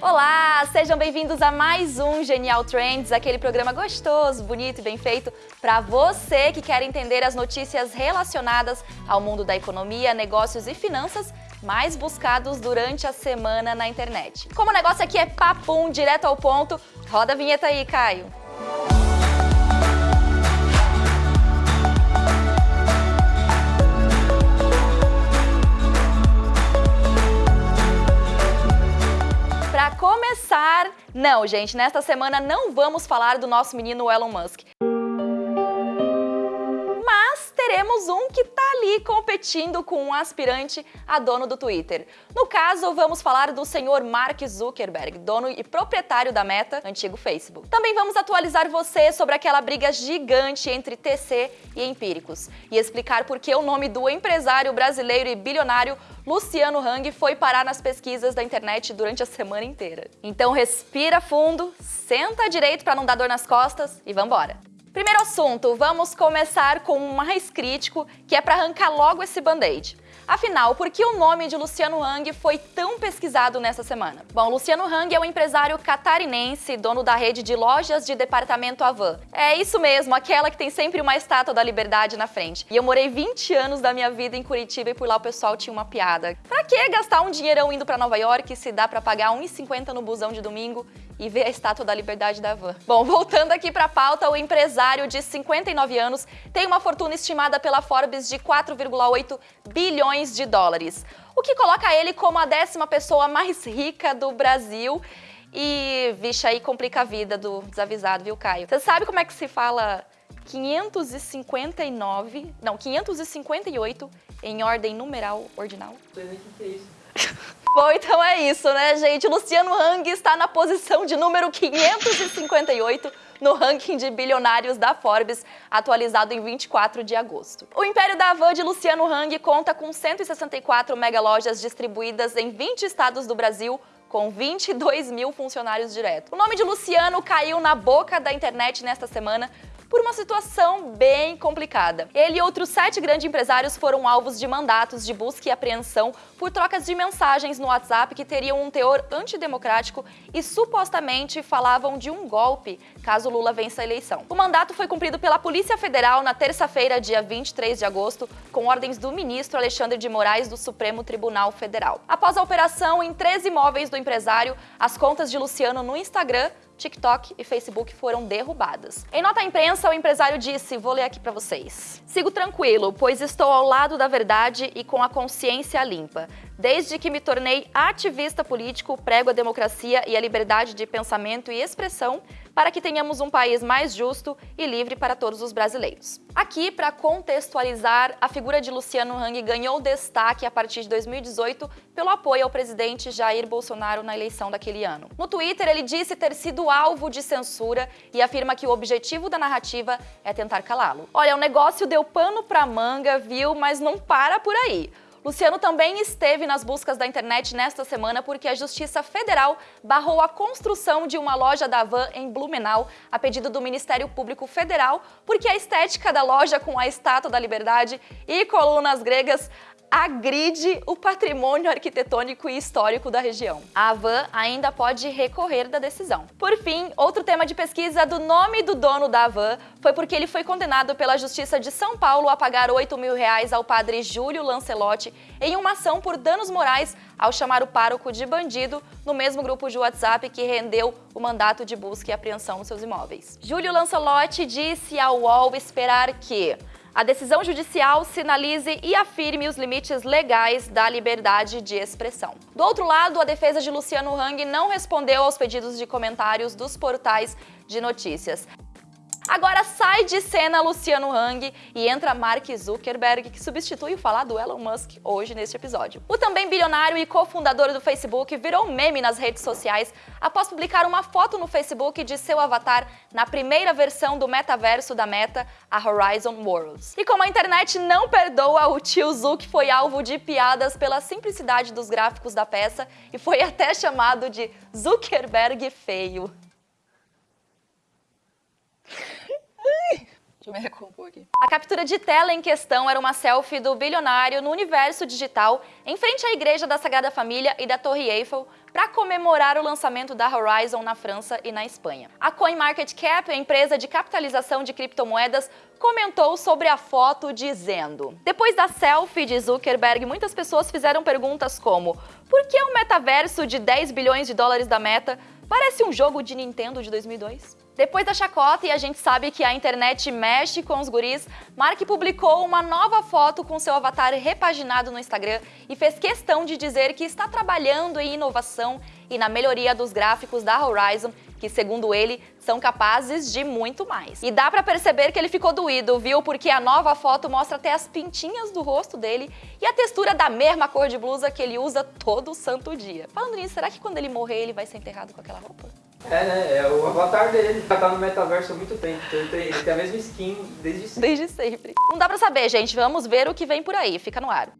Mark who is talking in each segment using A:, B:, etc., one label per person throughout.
A: Olá, sejam bem-vindos a mais um Genial Trends, aquele programa gostoso, bonito e bem feito para você que quer entender as notícias relacionadas ao mundo da economia, negócios e finanças mais buscados durante a semana na internet. Como o negócio aqui é papum, direto ao ponto, roda a vinheta aí, Caio. Não, gente, nesta semana não vamos falar do nosso menino Elon Musk. Teremos um que tá ali competindo com um aspirante a dono do Twitter. No caso, vamos falar do senhor Mark Zuckerberg, dono e proprietário da Meta, antigo Facebook. Também vamos atualizar você sobre aquela briga gigante entre TC e Empíricos e explicar por que o nome do empresário brasileiro e bilionário Luciano Hang foi parar nas pesquisas da internet durante a semana inteira. Então respira fundo, senta direito para não dar dor nas costas e vambora! Primeiro assunto, vamos começar com o mais crítico, que é para arrancar logo esse band-aid. Afinal, por que o nome de Luciano Hang foi tão pesquisado nessa semana? Bom, Luciano Hang é um empresário catarinense, dono da rede de lojas de departamento Avan. É isso mesmo, aquela que tem sempre uma estátua da liberdade na frente. E eu morei 20 anos da minha vida em Curitiba e por lá o pessoal tinha uma piada. Pra que gastar um dinheirão indo pra Nova York se dá pra pagar 1,50 no busão de domingo e ver a estátua da liberdade da Van. Bom, voltando aqui para a pauta, o empresário de 59 anos tem uma fortuna estimada pela Forbes de 4,8 bilhões de dólares, o que coloca ele como a décima pessoa mais rica do Brasil. E, vixe, aí complica a vida do desavisado, viu, Caio? Você sabe como é que se fala 559, não, 558 em ordem numeral ordinal? Não sei nem Bom, então é isso, né, gente? Luciano Hang está na posição de número 558 no ranking de bilionários da Forbes, atualizado em 24 de agosto. O Império da Van de Luciano Hang conta com 164 mega lojas distribuídas em 20 estados do Brasil, com 22 mil funcionários diretos. O nome de Luciano caiu na boca da internet nesta semana por uma situação bem complicada. Ele e outros sete grandes empresários foram alvos de mandatos de busca e apreensão por trocas de mensagens no WhatsApp que teriam um teor antidemocrático e supostamente falavam de um golpe caso Lula vença a eleição. O mandato foi cumprido pela Polícia Federal na terça-feira, dia 23 de agosto, com ordens do ministro Alexandre de Moraes do Supremo Tribunal Federal. Após a operação em 13 imóveis do empresário, as contas de Luciano no Instagram TikTok e Facebook foram derrubadas. Em nota à imprensa, o empresário disse, vou ler aqui para vocês. Sigo tranquilo, pois estou ao lado da verdade e com a consciência limpa. Desde que me tornei ativista político, prego a democracia e a liberdade de pensamento e expressão para que tenhamos um país mais justo e livre para todos os brasileiros. Aqui, para contextualizar, a figura de Luciano Hang ganhou destaque a partir de 2018 pelo apoio ao presidente Jair Bolsonaro na eleição daquele ano. No Twitter, ele disse ter sido alvo de censura e afirma que o objetivo da narrativa é tentar calá-lo. Olha, o negócio deu pano pra manga, viu? Mas não para por aí. Luciano também esteve nas buscas da internet nesta semana porque a Justiça Federal barrou a construção de uma loja da Van em Blumenau a pedido do Ministério Público Federal porque a estética da loja com a Estátua da Liberdade e colunas gregas agride o patrimônio arquitetônico e histórico da região. A Avan ainda pode recorrer da decisão. Por fim, outro tema de pesquisa do nome do dono da Avan foi porque ele foi condenado pela Justiça de São Paulo a pagar 8 mil reais ao padre Júlio Lancelotti em uma ação por danos morais ao chamar o pároco de bandido no mesmo grupo de WhatsApp que rendeu o mandato de busca e apreensão nos seus imóveis. Júlio Lancelotti disse ao UOL esperar que a decisão judicial sinalize e afirme os limites legais da liberdade de expressão. Do outro lado, a defesa de Luciano Hang não respondeu aos pedidos de comentários dos portais de notícias. Agora sai de cena Luciano Hang e entra Mark Zuckerberg, que substitui o falado Elon Musk hoje neste episódio. O também bilionário e cofundador do Facebook virou meme nas redes sociais após publicar uma foto no Facebook de seu avatar na primeira versão do metaverso da Meta, a Horizon Worlds. E como a internet não perdoa, o tio Zuck foi alvo de piadas pela simplicidade dos gráficos da peça e foi até chamado de Zuckerberg feio. Eu me. A captura de tela em questão era uma selfie do bilionário no universo digital em frente à Igreja da Sagrada Família e da Torre Eiffel para comemorar o lançamento da Horizon na França e na Espanha. A CoinMarketCap, a empresa de capitalização de criptomoedas, comentou sobre a foto dizendo Depois da selfie de Zuckerberg, muitas pessoas fizeram perguntas como por que o metaverso de 10 bilhões de dólares da Meta parece um jogo de Nintendo de 2002? Depois da chacota, e a gente sabe que a internet mexe com os guris, Mark publicou uma nova foto com seu avatar repaginado no Instagram e fez questão de dizer que está trabalhando em inovação e na melhoria dos gráficos da Horizon, que segundo ele, são capazes de muito mais. E dá pra perceber que ele ficou doído, viu? Porque a nova foto mostra até as pintinhas do rosto dele e a textura da mesma cor de blusa que ele usa todo santo dia. Falando nisso, será que quando ele morrer ele vai ser enterrado com aquela roupa?
B: É, né? É o avatar dele. Já tá no metaverso há muito tempo. Então ele tem, ele tem a mesma skin desde sempre.
A: Desde sempre. Não dá pra saber, gente. Vamos ver o que vem por aí. Fica no ar.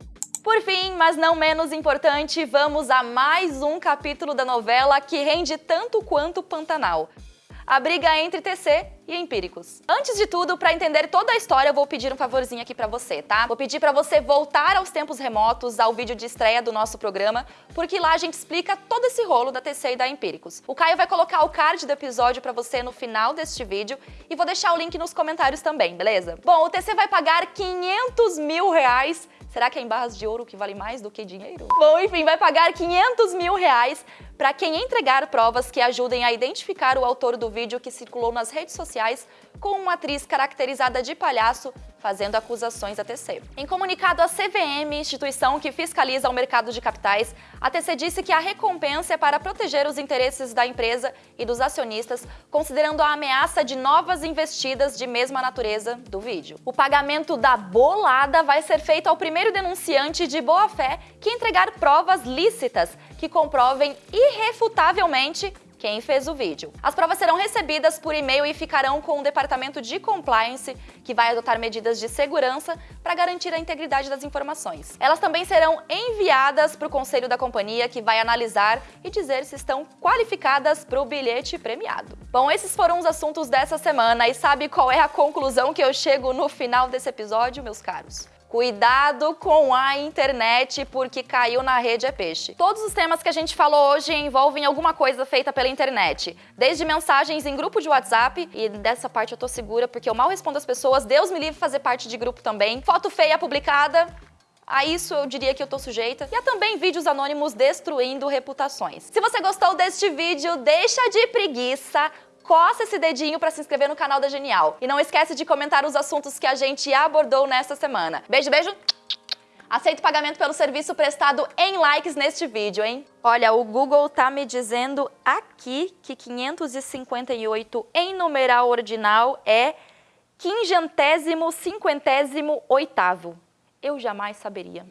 A: Por fim, mas não menos importante, vamos a mais um capítulo da novela que rende tanto quanto Pantanal a briga entre TC e empíricos. Antes de tudo, para entender toda a história, eu vou pedir um favorzinho aqui para você, tá? Vou pedir para você voltar aos tempos remotos, ao vídeo de estreia do nosso programa, porque lá a gente explica todo esse rolo da TC e da Empíricos. O Caio vai colocar o card do episódio para você no final deste vídeo e vou deixar o link nos comentários também, beleza? Bom, o TC vai pagar 500 mil reais Será que é em barras de ouro que vale mais do que dinheiro? Bom, enfim, vai pagar 500 mil reais para quem entregar provas que ajudem a identificar o autor do vídeo que circulou nas redes sociais com uma atriz caracterizada de palhaço fazendo acusações à TC. Em comunicado à CVM, instituição que fiscaliza o mercado de capitais, a TC disse que a recompensa é para proteger os interesses da empresa e dos acionistas, considerando a ameaça de novas investidas de mesma natureza do vídeo. O pagamento da bolada vai ser feito ao primeiro denunciante de boa-fé que entregar provas lícitas que comprovem irrefutavelmente quem fez o vídeo. As provas serão recebidas por e-mail e ficarão com o departamento de compliance, que vai adotar medidas de segurança para garantir a integridade das informações. Elas também serão enviadas para o conselho da companhia, que vai analisar e dizer se estão qualificadas para o bilhete premiado. Bom, esses foram os assuntos dessa semana e sabe qual é a conclusão que eu chego no final desse episódio, meus caros? Cuidado com a internet, porque caiu na rede é peixe. Todos os temas que a gente falou hoje envolvem alguma coisa feita pela internet. Desde mensagens em grupo de WhatsApp, e dessa parte eu tô segura porque eu mal respondo as pessoas, Deus me livre fazer parte de grupo também. Foto feia publicada, a isso eu diria que eu tô sujeita. E há também vídeos anônimos destruindo reputações. Se você gostou deste vídeo, deixa de preguiça, coça esse dedinho para se inscrever no canal da Genial. E não esquece de comentar os assuntos que a gente abordou nesta semana. Beijo, beijo! Aceito pagamento pelo serviço prestado em likes neste vídeo, hein? Olha, o Google tá me dizendo aqui que 558 em numeral ordinal é quingentésimo cinquentésimo oitavo. Eu jamais saberia.